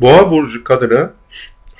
Boğa burcu kadını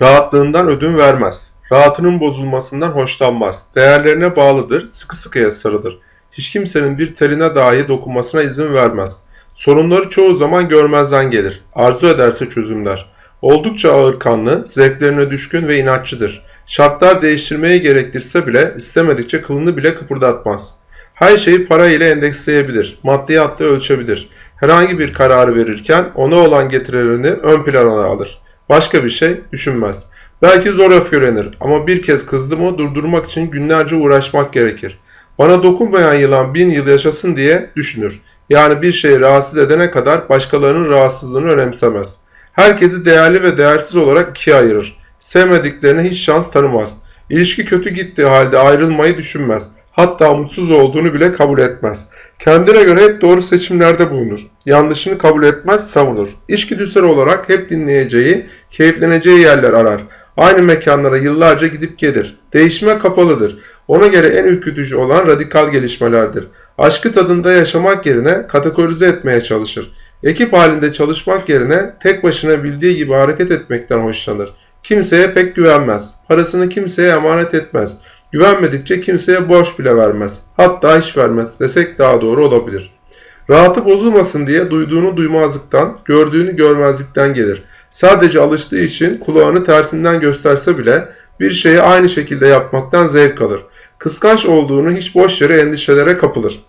rahatlığından ödün vermez. Rahatının bozulmasından hoşlanmaz. Değerlerine bağlıdır, sıkı sıkıya sarılır. Hiç kimsenin bir teline dahi dokunmasına izin vermez. Sorunları çoğu zaman görmezden gelir. Arzu ederse çözümler. Oldukça ağırkanlı, zevklerine düşkün ve inatçıdır. Şartlar değiştirmeyi gerektirse bile istemedikçe kılını bile kıpırdatmaz. Her şeyi para ile endeksleyebilir, maddiyatla ölçebilir. Herhangi bir kararı verirken ona olan getirilerini ön plana alır. Başka bir şey düşünmez. Belki zor öfkelenir ama bir kez kızdı mı durdurmak için günlerce uğraşmak gerekir. Bana dokunmayan yılan bin yıl yaşasın diye düşünür. Yani bir şeyi rahatsız edene kadar başkalarının rahatsızlığını önemsemez. Herkesi değerli ve değersiz olarak ikiye ayırır. Sevmediklerine hiç şans tanımaz. İlişki kötü gittiği halde ayrılmayı düşünmez. Hatta mutsuz olduğunu bile kabul etmez. Kendine göre hep doğru seçimlerde bulunur. Yanlışını kabul etmez, savunur. İçgüdüsel olarak hep dinleyeceği, keyifleneceği yerler arar. Aynı mekanlara yıllarca gidip gelir. Değişime kapalıdır. Ona göre en ürkütücü olan radikal gelişmelerdir. Aşkı tadında yaşamak yerine kategorize etmeye çalışır. Ekip halinde çalışmak yerine tek başına bildiği gibi hareket etmekten hoşlanır. Kimseye pek güvenmez. Parasını kimseye emanet etmez. Güvenmedikçe kimseye borç bile vermez. Hatta hiç vermez desek daha doğru olabilir. Rahatı bozulmasın diye duyduğunu duymazlıktan, gördüğünü görmezlikten gelir. Sadece alıştığı için kulağını tersinden gösterse bile bir şeyi aynı şekilde yapmaktan zevk alır. Kıskanç olduğunu hiç boş yere endişelere kapılır.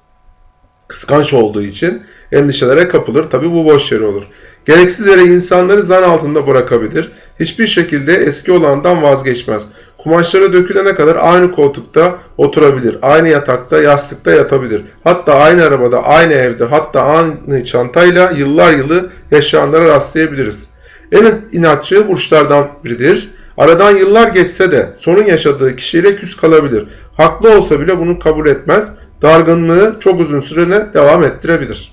Kıskanç olduğu için endişelere kapılır. Tabi bu boş yere olur. Gereksiz yere insanları zan altında bırakabilir. Hiçbir şekilde eski olandan vazgeçmez. Kumaşları dökülene kadar aynı koltukta oturabilir. Aynı yatakta, yastıkta yatabilir. Hatta aynı arabada, aynı evde, hatta aynı çantayla yıllar yılı yaşayanlara rastlayabiliriz. En inatçı burçlardan biridir. Aradan yıllar geçse de sonun yaşadığı kişiyle küs kalabilir. Haklı olsa bile bunu kabul etmez. Dargınlığı çok uzun sürene devam ettirebilir.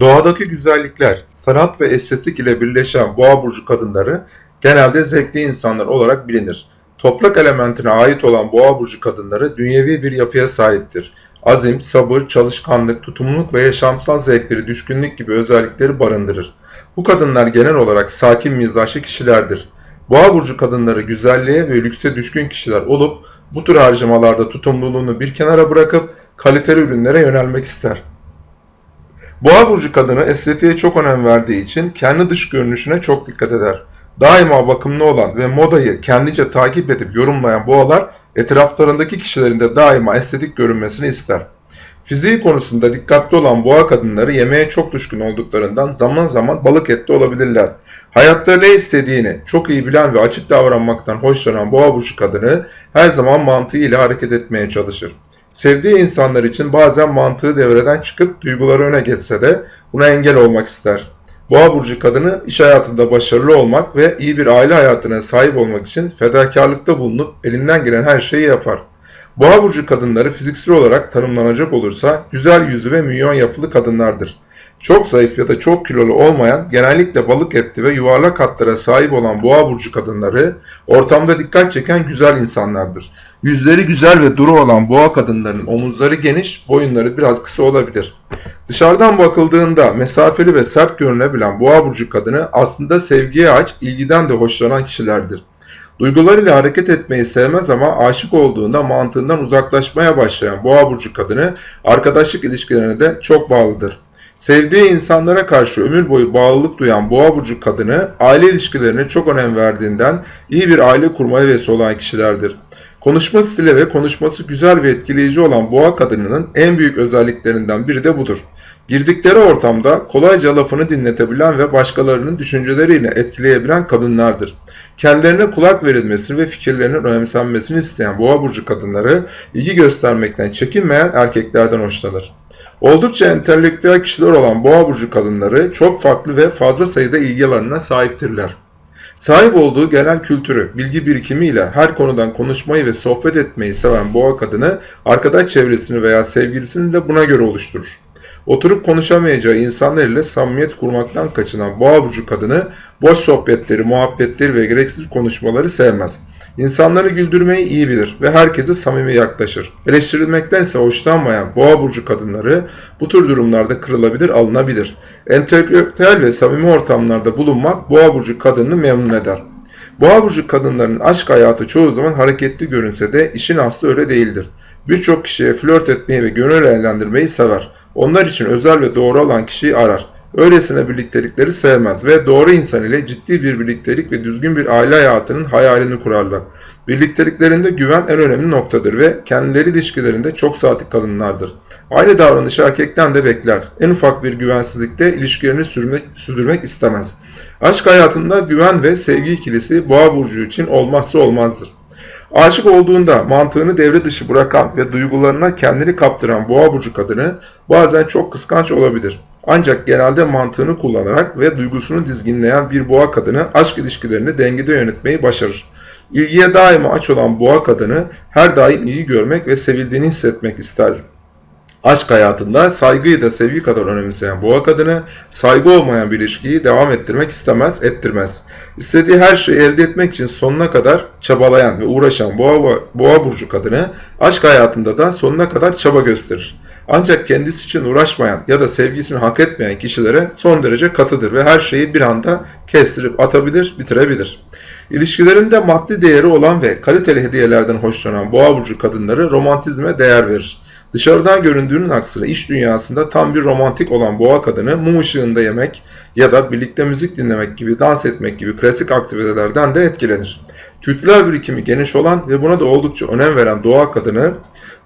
Doğadaki güzellikler, sanat ve estetik ile birleşen boğa burcu kadınları genelde zevkli insanlar olarak bilinir. Toprak elementine ait olan boğa burcu kadınları dünyevi bir yapıya sahiptir. Azim, sabır, çalışkanlık, tutumluluk ve yaşamsal zevkleri, düşkünlük gibi özellikleri barındırır. Bu kadınlar genel olarak sakin mizaçlı kişilerdir. Boğa burcu kadınları güzelliğe ve lükse düşkün kişiler olup bu tür harcamalarda tutumluluğunu bir kenara bırakıp kaliteli ürünlere yönelmek ister. Boğa burcu kadını estetiğe çok önem verdiği için kendi dış görünüşüne çok dikkat eder. Daima bakımlı olan ve modayı kendince takip edip yorumlayan boğalar etraflarındaki kişilerin de daima estetik görünmesini ister. Fiziği konusunda dikkatli olan boğa kadınları yemeğe çok düşkün olduklarından zaman zaman balık etli olabilirler. Hayatta ne istediğini çok iyi bilen ve açık davranmaktan hoşlanan boğa burcu kadını her zaman mantığıyla hareket etmeye çalışır. Sevdiği insanlar için bazen mantığı devreden çıkıp duyguları öne geçse de buna engel olmak ister. Boğa burcu kadını iş hayatında başarılı olmak ve iyi bir aile hayatına sahip olmak için fedakarlıkta bulunup elinden gelen her şeyi yapar. Boğa burcu kadınları fiziksel olarak tanımlanacak olursa güzel yüzü ve milyon yapılı kadınlardır. Çok zayıf ya da çok kilolu olmayan, genellikle balık etli ve yuvarlak hatlara sahip olan boğa burcu kadınları ortamda dikkat çeken güzel insanlardır. Yüzleri güzel ve duru olan boğa kadınlarının omuzları geniş, boyunları biraz kısa olabilir. Dışarıdan bakıldığında mesafeli ve sert görünebilen boğa burcu kadını aslında sevgiye aç, ilgiden de hoşlanan kişilerdir. Duygularıyla hareket etmeyi sevmez ama aşık olduğunda mantığından uzaklaşmaya başlayan boğa burcu kadını arkadaşlık ilişkilerine de çok bağlıdır. Sevdiği insanlara karşı ömür boyu bağlılık duyan boğa burcu kadını aile ilişkilerine çok önem verdiğinden iyi bir aile kurmaya vesile olan kişilerdir. Konuşma stili ve konuşması güzel ve etkileyici olan boğa kadınının en büyük özelliklerinden biri de budur. Girdikleri ortamda kolayca lafını dinletebilen ve başkalarının düşünceleriyle etkileyebilen kadınlardır. Kendilerine kulak verilmesini ve fikirlerinin önemsenmesini isteyen boğa burcu kadınları ilgi göstermekten çekinmeyen erkeklerden hoşlanır. Oldukça entelektüel kişiler olan boğa burcu kadınları çok farklı ve fazla sayıda ilgi alanına sahiptirler. Sahip olduğu genel kültürü, bilgi birikimiyle her konudan konuşmayı ve sohbet etmeyi seven boğa kadını arkadaş çevresini veya sevgilisini de buna göre oluşturur. Oturup konuşamayacağı insanlar ile samimiyet kurmaktan kaçınan boğa burcu kadını boş sohbetleri, muhabbetleri ve gereksiz konuşmaları sevmez. İnsanları güldürmeyi iyi bilir ve herkese samimi yaklaşır. Eleştirilmektense hoşlanmayan boğa burcu kadınları bu tür durumlarda kırılabilir, alınabilir. Entelektüel ve samimi ortamlarda bulunmak boğa burcu kadınını memnun eder. Boğa burcu kadınlarının aşk hayatı çoğu zaman hareketli görünse de işin aslı öyle değildir. Birçok kişiye flört etmeyi ve gönül eğlendirmeyi sever. Onlar için özel ve doğru olan kişiyi arar. Öylesine birliktelikleri sevmez ve doğru insan ile ciddi bir birliktelik ve düzgün bir aile hayatının hayalini kurarlar. Birlikteliklerinde güven en önemli noktadır ve kendileri ilişkilerinde çok sadık kalınlardır. Aynı davranışı erkekten de bekler. En ufak bir güvensizlikte ilişkilerini sürmek, sürdürmek istemez. Aşk hayatında güven ve sevgi ikilisi boğa burcu için olmazsa olmazdır. Aşık olduğunda mantığını devre dışı bırakan ve duygularına kendini kaptıran boğa burcu kadını bazen çok kıskanç olabilir. Ancak genelde mantığını kullanarak ve duygusunu dizginleyen bir boğa kadını aşk ilişkilerini dengede yönetmeyi başarır. İlgiye daima aç olan boğa kadını her daim iyi görmek ve sevildiğini hissetmek ister. Aşk hayatında saygıyı da sevgi kadar önemseyen boğa kadını saygı olmayan bir ilişkiyi devam ettirmek istemez, ettirmez. İstediği her şeyi elde etmek için sonuna kadar çabalayan ve uğraşan boğa, boğa burcu kadını aşk hayatında da sonuna kadar çaba gösterir. Ancak kendisi için uğraşmayan ya da sevgisini hak etmeyen kişilere son derece katıdır ve her şeyi bir anda kestirip atabilir, bitirebilir. İlişkilerinde maddi değeri olan ve kaliteli hediyelerden hoşlanan boğa burcu kadınları romantizme değer verir. Dışarıdan göründüğünün aksine iş dünyasında tam bir romantik olan boğa kadını mum ışığında yemek ya da birlikte müzik dinlemek gibi dans etmek gibi klasik aktivitelerden de etkilenir. Kültürel birikimi geniş olan ve buna da oldukça önem veren doğa kadını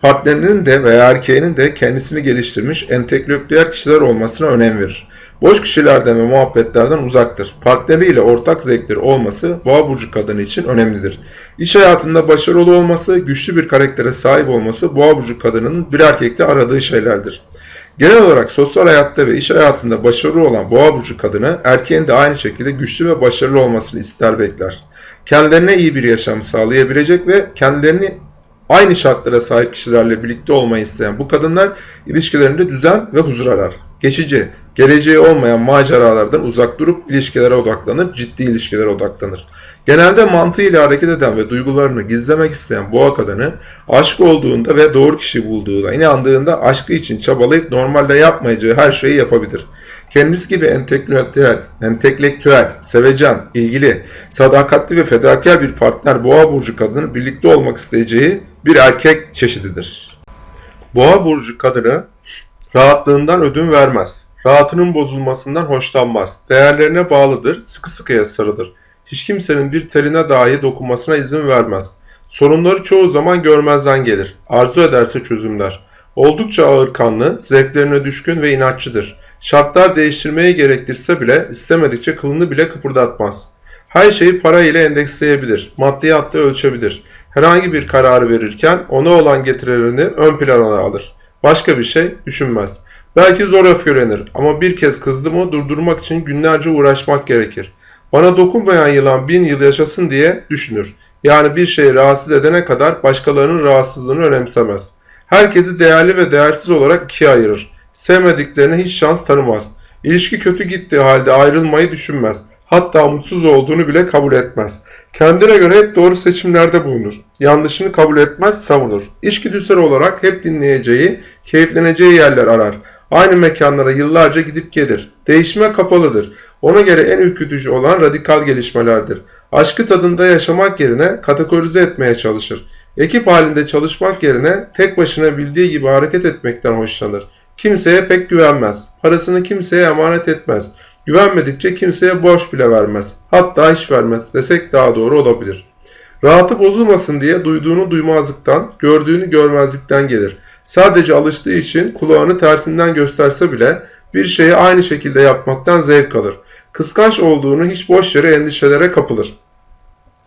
partnerinin de veya erkeğinin de kendisini geliştirmiş entelektüel kişiler olmasına önem verir. Boş kişilerden ve muhabbetlerden uzaktır. Partneriyle ortak zevkleri olması boğa burcu kadını için önemlidir. İş hayatında başarılı olması, güçlü bir karaktere sahip olması boğa burcu kadının bir erkekte aradığı şeylerdir. Genel olarak sosyal hayatta ve iş hayatında başarılı olan boğa burcu kadını erkeğin de aynı şekilde güçlü ve başarılı olmasını ister bekler. Kendilerine iyi bir yaşam sağlayabilecek ve kendilerini aynı şartlara sahip kişilerle birlikte olmayı isteyen bu kadınlar ilişkilerinde düzen ve huzur arar. Geçici, geleceği olmayan maceralardan uzak durup ilişkilere odaklanır, ciddi ilişkilere odaklanır. Genelde mantığıyla hareket eden ve duygularını gizlemek isteyen boğa kadını aşk olduğunda ve doğru kişi bulduğunda, inandığında aşkı için çabalayıp normalde yapmayacağı her şeyi yapabilir. Kendisi gibi entelektüel, entelektüel, sevecen, ilgili, sadakatli ve fedakar bir partner boğa burcu kadının birlikte olmak isteyeceği bir erkek çeşididir. Boğa burcu kadını rahatlığından ödün vermez. Rahatının bozulmasından hoşlanmaz. Değerlerine bağlıdır, sıkı sıkıya sarılır. Hiç kimsenin bir teline dahi dokunmasına izin vermez. Sorunları çoğu zaman görmezden gelir. Arzu ederse çözümler. Oldukça ağırkanlı, zevklerine düşkün ve inatçıdır. Şartlar değiştirmeyi gerektirse bile istemedikçe kılını bile kıpırdatmaz. Her şeyi para ile endeksleyebilir, maddiyatla ölçebilir. Herhangi bir kararı verirken ona olan getirilerini ön plana alır. Başka bir şey düşünmez. Belki zor öfkelenir ama bir kez kızdı mı durdurmak için günlerce uğraşmak gerekir. Bana dokunmayan yılan bin yıl yaşasın diye düşünür. Yani bir şeyi rahatsız edene kadar başkalarının rahatsızlığını önemsemez. Herkesi değerli ve değersiz olarak ikiye ayırır. Sevmediklerine hiç şans tanımaz. İlişki kötü gittiği halde ayrılmayı düşünmez. Hatta mutsuz olduğunu bile kabul etmez. Kendine göre hep doğru seçimlerde bulunur. Yanlışını kabul etmez, savunur. İçgüdüsel olarak hep dinleyeceği, keyifleneceği yerler arar. Aynı mekanlara yıllarca gidip gelir. Değişime kapalıdır. Ona göre en ürkütücü olan radikal gelişmelerdir. Aşkı tadında yaşamak yerine kategorize etmeye çalışır. Ekip halinde çalışmak yerine tek başına bildiği gibi hareket etmekten hoşlanır. Kimseye pek güvenmez. Parasını kimseye emanet etmez. Güvenmedikçe kimseye borç bile vermez. Hatta hiç vermez desek daha doğru olabilir. Rahatı bozulmasın diye duyduğunu duymazlıktan, gördüğünü görmezlikten gelir. Sadece alıştığı için kulağını tersinden gösterse bile bir şeyi aynı şekilde yapmaktan zevk alır. Kıskanç olduğunu hiç boş yere endişelere kapılır.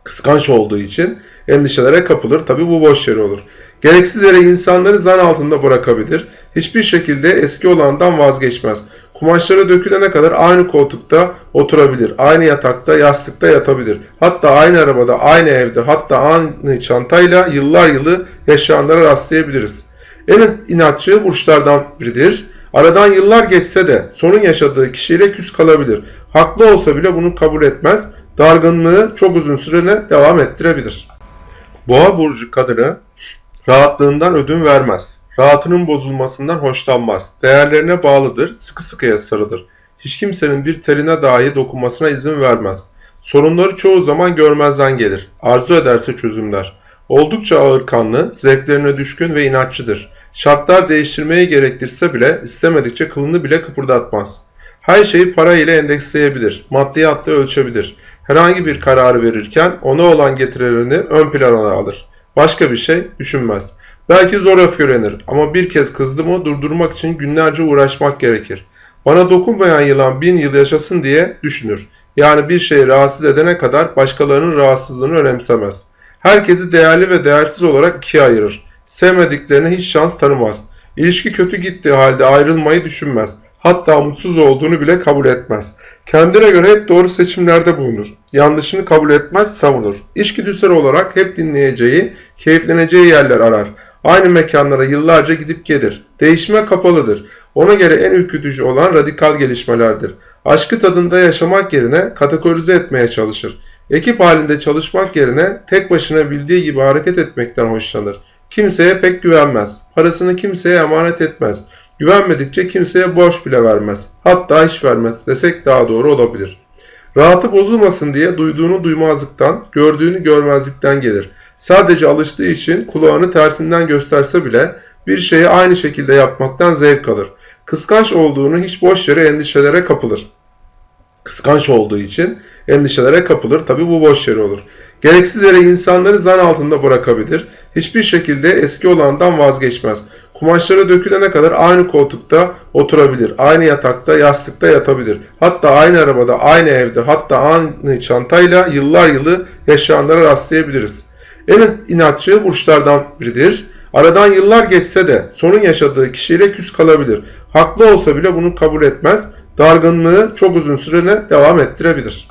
Kıskanç olduğu için endişelere kapılır. Tabi bu boş yere olur. Gereksiz yere insanları zan altında bırakabilir. Hiçbir şekilde eski olandan vazgeçmez. Kumaşları dökülene kadar aynı koltukta oturabilir. Aynı yatakta, yastıkta yatabilir. Hatta aynı arabada, aynı evde, hatta aynı çantayla yıllar yılı yaşayanlara rastlayabiliriz. En inatçı burçlardan biridir. Aradan yıllar geçse de sonun yaşadığı kişiyle küs kalabilir. Haklı olsa bile bunu kabul etmez. Dargınlığı çok uzun sürene devam ettirebilir. Boğa burcu kadını rahatlığından ödün vermez. Rahatının bozulmasından hoşlanmaz. Değerlerine bağlıdır, sıkı sıkıya sarılır. Hiç kimsenin bir teline dahi dokunmasına izin vermez. Sorunları çoğu zaman görmezden gelir. Arzu ederse çözümler. Oldukça ağırkanlı, zevklerine düşkün ve inatçıdır. Şartlar değiştirmeyi gerektirse bile istemedikçe kılını bile kıpırdatmaz. Her şeyi para ile endeksleyebilir, maddiyatla ölçebilir. Herhangi bir kararı verirken ona olan getirilerini ön plana alır. Başka bir şey düşünmez. Belki zor öfkelenir ama bir kez kızdı mı durdurmak için günlerce uğraşmak gerekir. Bana dokunmayan yılan bin yıl yaşasın diye düşünür. Yani bir şeyi rahatsız edene kadar başkalarının rahatsızlığını önemsemez. Herkesi değerli ve değersiz olarak ikiye ayırır. Sevmediklerine hiç şans tanımaz. İlişki kötü gittiği halde ayrılmayı düşünmez. Hatta mutsuz olduğunu bile kabul etmez. Kendine göre hep doğru seçimlerde bulunur. Yanlışını kabul etmez, savunur. İçgüdüsel olarak hep dinleyeceği, keyifleneceği yerler arar. Aynı mekanlara yıllarca gidip gelir. Değişime kapalıdır. Ona göre en ürkütücü olan radikal gelişmelerdir. Aşkı tadında yaşamak yerine kategorize etmeye çalışır. Ekip halinde çalışmak yerine tek başına bildiği gibi hareket etmekten hoşlanır. Kimseye pek güvenmez. Parasını kimseye emanet etmez. Güvenmedikçe kimseye borç bile vermez. Hatta hiç vermez desek daha doğru olabilir. Rahatı bozulmasın diye duyduğunu duymazlıktan, gördüğünü görmezlikten gelir. Sadece alıştığı için kulağını tersinden gösterse bile bir şeyi aynı şekilde yapmaktan zevk alır. Kıskanç olduğunu hiç boş yere endişelere kapılır. Kıskanç olduğu için endişelere kapılır. Tabi bu boş yere olur. Gereksiz yere insanları zan altında bırakabilir. Hiçbir şekilde eski olandan vazgeçmez. Kumaşları dökülene kadar aynı koltukta oturabilir. Aynı yatakta, yastıkta yatabilir. Hatta aynı arabada, aynı evde, hatta aynı çantayla yıllar yılı yaşayanlara rastlayabiliriz. En inatçı burçlardan biridir. Aradan yıllar geçse de sonun yaşadığı kişiyle küs kalabilir. Haklı olsa bile bunu kabul etmez. Dargınlığı çok uzun sürene devam ettirebilir.